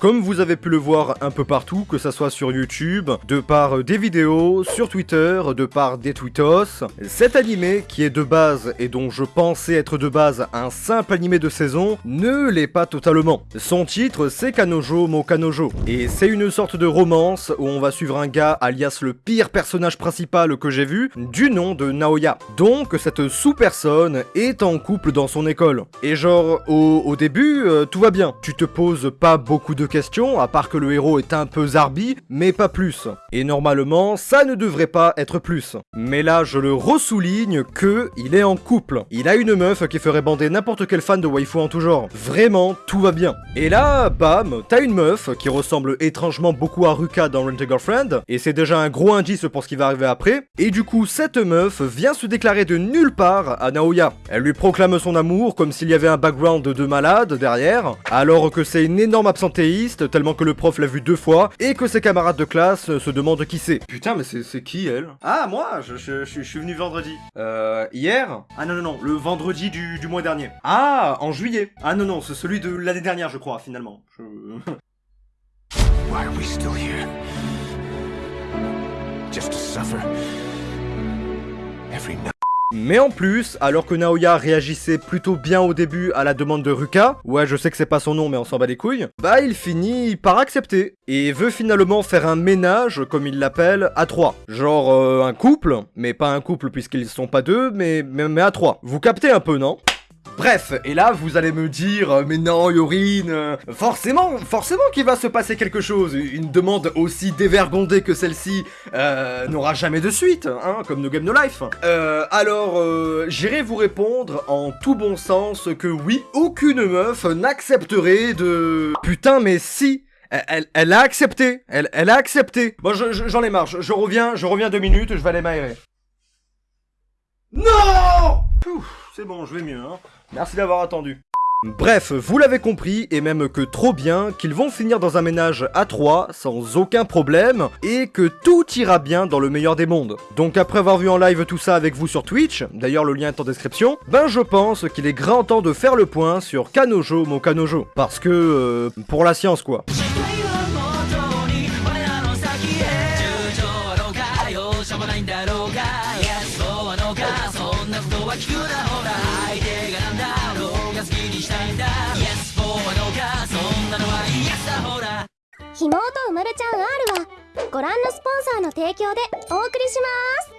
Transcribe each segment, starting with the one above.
Comme vous avez pu le voir un peu partout, que ça soit sur YouTube, de par des vidéos, sur Twitter, de par des tweetos, cet animé, qui est de base et dont je pensais être de base un simple animé de saison, ne l'est pas totalement. Son titre, c'est Kanojo Mo Kanojo, et c'est une sorte de romance où on va suivre un gars, alias le pire personnage principal que j'ai vu, du nom de Naoya. Donc, cette sous-personne est en couple dans son école. Et genre, au, début, euh, tout va bien. Tu te poses pas beaucoup de questions, à part que le héros est un peu zarbi, mais pas plus. Et normalement, ça ne devrait pas être plus. Mais là, je le ressouligne que il est en couple. Il a une meuf qui ferait bander n'importe quel fan de waifu en tout genre. Vraiment, tout va bien. Et là, bam, t'as une meuf qui ressemble étrangement beaucoup à Ruka dans Rent a Girlfriend, et c'est déjà un gros indice pour ce qui va arriver après. Et du coup, cette meuf vient se déclarer de nulle part à Naoya. Elle lui proclame son amour comme s'il y avait un background de malade derrière, alors que c'est une énorme absentéiste, tellement que le prof l'a vu deux fois, et que ses camarades de classe se demandent qui c'est. Putain, mais c'est qui elle? Ah, moi je, suis venu vendredi. Euh, hier? Ah non, non, non, le vendredi du, mois dernier. Ah, en juillet Ah non, non, c'est celui de l'année dernière, je crois, finalement. Why are we still here? Just to suffer. Mais en plus, alors que Naoya réagissait plutôt bien au début à la demande de Ruka, ouais je sais que c'est pas son nom mais on s'en bat les couilles, bah il finit par accepter, et veut finalement faire un ménage, comme il l'appelle, à trois. Genre euh, un couple, mais pas un couple puisqu'ils sont pas deux, mais, mais à trois. Vous captez un peu, non? Bref, et là vous allez me dire, euh, mais non Yorine, euh, forcément, forcément qu'il va se passer quelque chose, une demande aussi dévergondée que celle-ci euh, n'aura jamais de suite, hein, comme No Game No Life. alors, j'irai vous répondre en tout bon sens que oui, aucune meuf n'accepterait de... Putain mais si elle, a accepté, elle, a accepté. Bon, j'en ai marre, je, reviens, je reviens deux minutes, je vais aller m'aérer. Non C'est bon, je vais mieux, hein. Merci d'avoir attendu. Bref, vous l'avez compris, et même que trop bien, qu'ils vont finir dans un ménage à trois, sans aucun problème, et que tout ira bien dans le meilleur des mondes. Donc après avoir vu en live tout ça avec vous sur Twitch, d'ailleurs le lien est en description, ben je pense qu'il est grand temps de faire le point sur Kanojo mon Kanojo. Parce que, euh, pour la science quoi. まるちゃん R はご覧のスポンサーの提供でお送りします。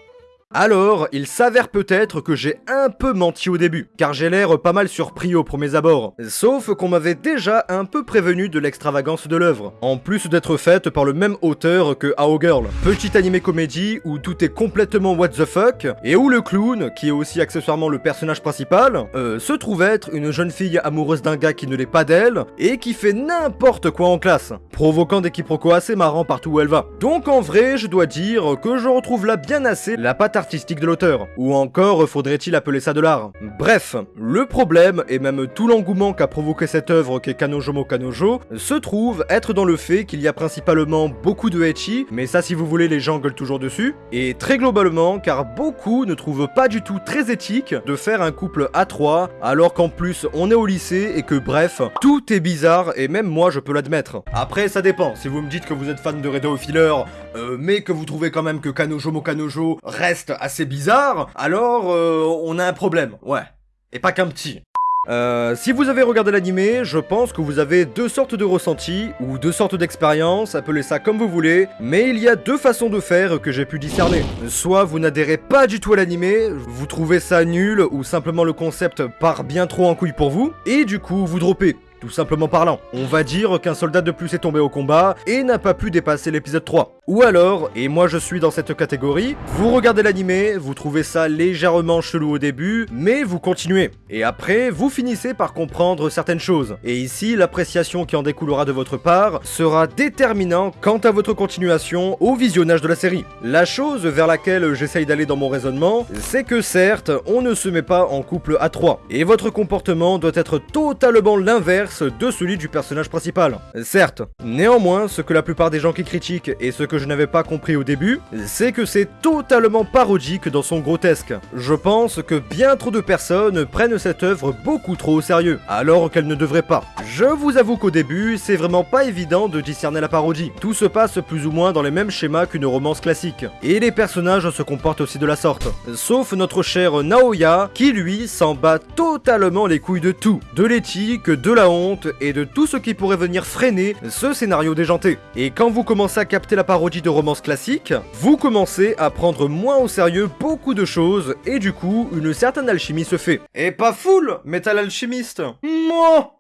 Alors, il s'avère peut-être que j'ai un peu menti au début, car j'ai l'air pas mal surpris au premier abord. Sauf qu'on m'avait déjà un peu prévenu de l'extravagance de l'œuvre, en plus d'être faite par le même auteur que How Girl, petit animé comédie où tout est complètement what the fuck, et où le clown, qui est aussi accessoirement le personnage principal, euh, se trouve être une jeune fille amoureuse d'un gars qui ne l'est pas d'elle, et qui fait n'importe quoi en classe, provoquant des quiproquos assez marrants partout où elle va. Donc en vrai, je dois dire que je retrouve là bien assez la patte artistique de l'auteur. Ou encore faudrait-il appeler ça de l'art. Bref, le problème, et même tout l'engouement qu'a provoqué cette œuvre qu'est Kanojomo Kanojo, se trouve être dans le fait qu'il y a principalement beaucoup de ecchi, mais ça si vous voulez les gens gueulent toujours dessus, et très globalement car beaucoup ne trouvent pas du tout très éthique de faire un couple à trois, alors qu'en plus on est au lycée et que bref, tout est bizarre et même moi je peux l'admettre. Après ça dépend, si vous me dites que vous êtes fan de Redo Filler, euh, mais que vous trouvez quand même que Kanojomo Kanojo reste assez bizarre, alors euh, on a un problème, ouais. Et pas qu'un petit. Euh, si vous avez regardé l'animé, je pense que vous avez deux sortes de ressentis, ou deux sortes d'expériences, appelez ça comme vous voulez, mais il y a deux façons de faire que j'ai pu discerner. Soit vous n'adhérez pas du tout à l'animé, vous trouvez ça nul, ou simplement le concept part bien trop en couille pour vous, et du coup vous droppez tout simplement parlant. On va dire qu'un soldat de plus est tombé au combat et n'a pas pu dépasser l'épisode 3. Ou alors, et moi je suis dans cette catégorie, vous regardez l'animé, vous trouvez ça légèrement chelou au début, mais vous continuez. Et après, vous finissez par comprendre certaines choses. Et ici, l'appréciation qui en découlera de votre part sera déterminant quant à votre continuation au visionnage de la série. La chose vers laquelle j'essaye d'aller dans mon raisonnement, c'est que certes, on ne se met pas en couple à 3, et votre comportement doit être totalement l'inverse de celui du personnage principal. Certes, néanmoins, ce que la plupart des gens qui critiquent et ce que je n'avais pas compris au début, c'est que c'est totalement parodique dans son grotesque. Je pense que bien trop de personnes prennent cette œuvre beaucoup trop au sérieux, alors qu'elle ne devrait pas. Je vous avoue qu'au début, c'est vraiment pas évident de discerner la parodie. Tout se passe plus ou moins dans les mêmes schémas qu'une romance classique. Et les personnages se comportent aussi de la sorte. Sauf notre cher Naoya, qui lui s'en bat totalement les couilles de tout. De l'éthique, de la honte et de tout ce qui pourrait venir freiner ce scénario déjanté. Et quand vous commencez à capter la parodie de romance classique, vous commencez à prendre moins au sérieux beaucoup de choses et du coup, une certaine alchimie se fait. Et pas full, Metal Alchimiste Moi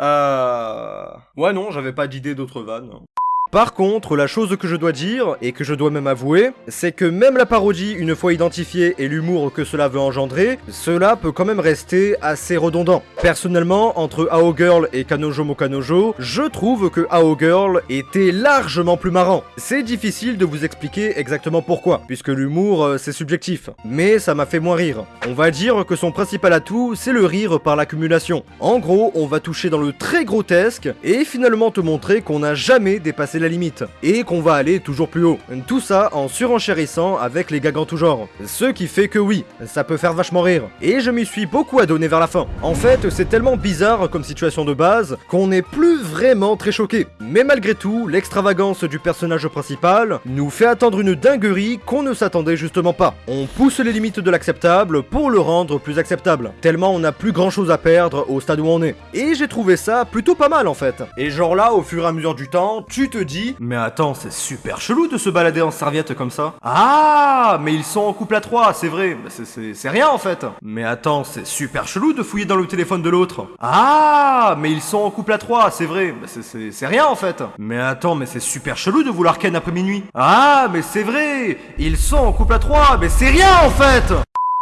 Euh... Ouais non, j'avais pas d'idée d'autres vannes. Par contre, la chose que je dois dire, et que je dois même avouer, c'est que même la parodie, une fois identifiée, et l'humour que cela veut engendrer, cela peut quand même rester assez redondant. Personnellement, entre AO Girl et Kanojo Mo Kanojo, je trouve que AO Girl était largement plus marrant. C'est difficile de vous expliquer exactement pourquoi, puisque l'humour, euh, c'est subjectif. Mais ça m'a fait moins rire. On va dire que son principal atout, c'est le rire par l'accumulation. En gros, on va toucher dans le très grotesque, et finalement te montrer qu'on n'a jamais dépassé la limite, et qu'on va aller toujours plus haut. Tout ça en surenchérissant avec les gags en tout genre. Ce qui fait que oui, ça peut faire vachement rire. Et je m'y suis beaucoup adonné vers la fin. En fait, c'est tellement bizarre comme situation de base qu'on n'est plus vraiment très choqué. Mais malgré tout, l'extravagance du personnage principal nous fait attendre une dinguerie qu'on ne s'attendait justement pas. On pousse les limites de l'acceptable pour le rendre plus acceptable, tellement on n'a plus grand chose à perdre au stade où on est. Et j'ai trouvé ça plutôt pas mal en fait. Et genre là, au fur et à mesure du temps, tu te Mais attends, c'est super chelou de se balader en serviette comme ça. Ah, mais ils sont en couple à trois, c'est vrai. Bah, c'est- rien en fait. Mais attends, c'est super chelou de fouiller dans le téléphone de l'autre. Ah, mais ils sont en couple à trois, c'est vrai. Bah, c'est rien en fait. Mais attends, mais c'est super chelou de vouloir ken après minuit. Ah, mais c'est vrai. Ils sont en couple à trois, mais c'est rien en fait.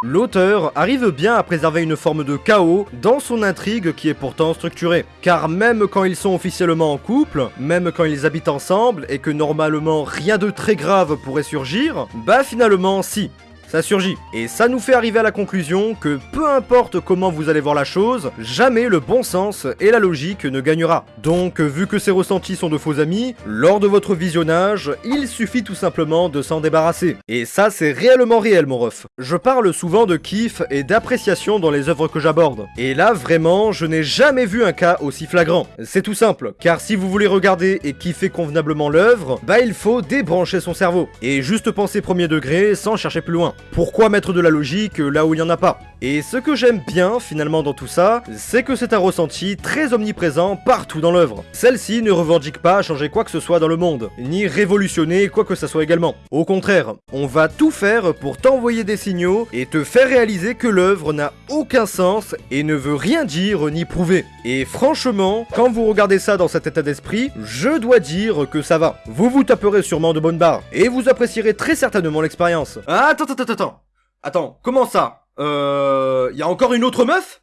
L'auteur arrive bien à préserver une forme de chaos dans son intrigue qui est pourtant structurée. Car même quand ils sont officiellement en couple, même quand ils habitent ensemble et que normalement rien de très grave pourrait surgir, bah finalement si. Ça surgit. Et ça nous fait arriver à la conclusion que peu importe comment vous allez voir la chose, jamais le bon sens et la logique ne gagnera. Donc, vu que ces ressentis sont de faux amis, lors de votre visionnage, il suffit tout simplement de s'en débarrasser. Et ça, c'est réellement réel, mon ref. Je parle souvent de kiff et d'appréciation dans les œuvres que j'aborde. Et là, vraiment, je n'ai jamais vu un cas aussi flagrant. C'est tout simple, car si vous voulez regarder et kiffer convenablement l'œuvre, bah il faut débrancher son cerveau. Et juste penser premier degré sans chercher plus loin. Pourquoi mettre de la logique là où il n'y en a pas Et ce que j'aime bien finalement dans tout ça, c'est que c'est un ressenti très omniprésent partout dans l'œuvre. Celle-ci ne revendique pas changer quoi que ce soit dans le monde, ni révolutionner quoi que ce soit également. Au contraire, on va tout faire pour t'envoyer des signaux et te faire réaliser que l'œuvre n'a aucun sens et ne veut rien dire ni prouver. Et franchement, quand vous regardez ça dans cet état d'esprit, je dois dire que ça va. Vous vous taperez sûrement de bonnes barres et vous apprécierez très certainement l'expérience. Attends, attends, attends, attends. Attends, comment ça? Euh... Y a encore une autre meuf?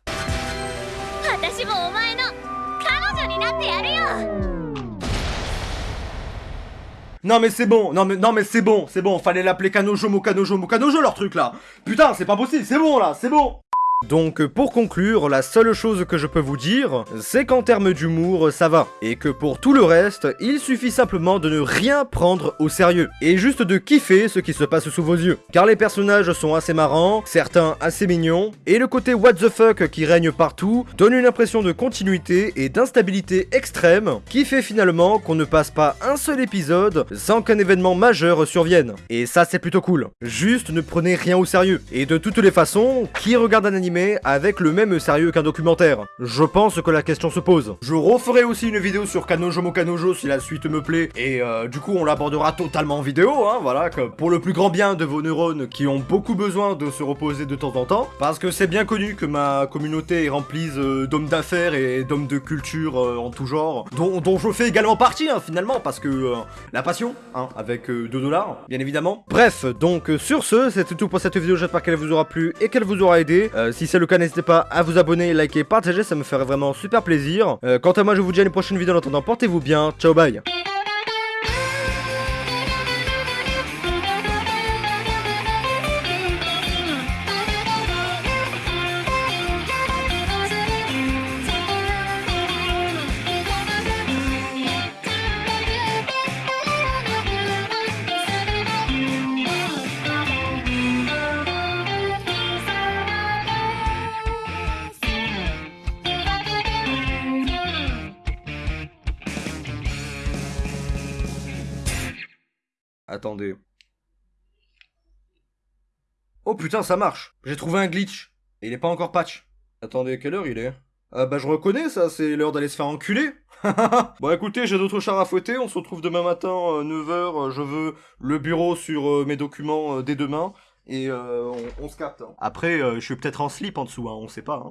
Non mais c'est bon, non mais non mais c'est bon, c'est bon, fallait l'appeler Kanojo, Mokanojo, Mokanojo leur truc là. Putain, c'est pas possible, c'est bon là, c'est bon. Donc pour conclure, la seule chose que je peux vous dire, c'est qu'en termes d'humour, ça va. Et que pour tout le reste, il suffit simplement de ne rien prendre au sérieux. Et juste de kiffer ce qui se passe sous vos yeux. Car les personnages sont assez marrants, certains assez mignons, et le côté what the fuck qui règne partout donne une impression de continuité et d'instabilité extrême qui fait finalement qu'on ne passe pas un seul épisode sans qu'un événement majeur survienne. Et ça c'est plutôt cool. Juste ne prenez rien au sérieux. Et de toutes les façons, qui regarde un animé avec le même sérieux qu'un documentaire Je pense que la question se pose. Je referai aussi une vidéo sur Kanojo Mo Kanojo si la suite me plaît, et euh, du coup on l'abordera totalement en vidéo, hein, voilà, que pour le plus grand bien de vos neurones qui ont beaucoup besoin de se reposer de temps en temps, parce que c'est bien connu que ma communauté est remplie euh, d'hommes d'affaires et d'hommes de culture euh, en tout genre, dont, dont je fais également partie hein, finalement, parce que la passion, hein, avec 2 dollars, bien évidemment. Bref, donc sur ce, c'était tout pour cette vidéo, j'espère qu'elle vous aura plu et qu'elle vous aura aidé. Euh, si c'est le cas, n'hésitez pas à vous abonner, liker, partager, ça me ferait vraiment super plaisir. Euh, quant à moi, je vous dis à une prochaine vidéo, en attendant, portez-vous bien, ciao bye Attendez. Oh putain, ça marche. J'ai trouvé un glitch. Et il est pas encore patch. Attendez, quelle heure il est? Ah bah je reconnais ça, c'est l'heure d'aller se faire enculer. bon écoutez, j'ai d'autres chars à fouetter, on se retrouve demain matin, 9h, je veux le bureau sur euh, mes documents euh, dès demain, et euh, on, on se capte. hein. Après, euh, je suis peut-être en slip en dessous, hein, on sait pas. hein.